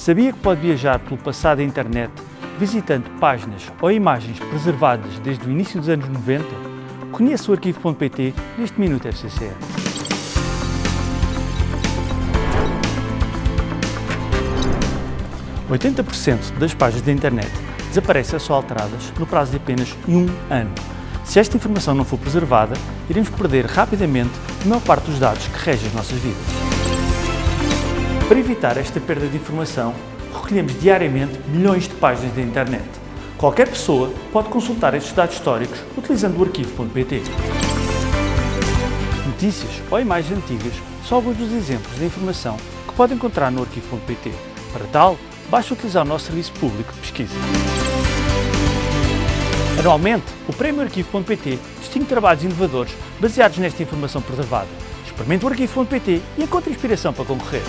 Sabia que pode viajar pelo passado da internet visitando páginas ou imagens preservadas desde o início dos anos 90? Conheça o arquivo.pt neste Minuto FCCE. ...80% das páginas da internet desaparecem ou são alteradas no prazo de apenas um ano. Se esta informação não for preservada, iremos perder rapidamente a maior parte dos dados que regem as nossas vidas. Para evitar esta perda de informação, recolhemos diariamente milhões de páginas da internet. Qualquer pessoa pode consultar estes dados históricos utilizando o arquivo.pt. Notícias ou imagens antigas são alguns dos exemplos de informação que pode encontrar no arquivo.pt. Para tal, basta utilizar o nosso serviço público de pesquisa. Anualmente, o Prémio Arquivo.pt distingue trabalhos inovadores baseados nesta informação preservada. Experimente o Arquivo.pt e encontre inspiração para concorrer.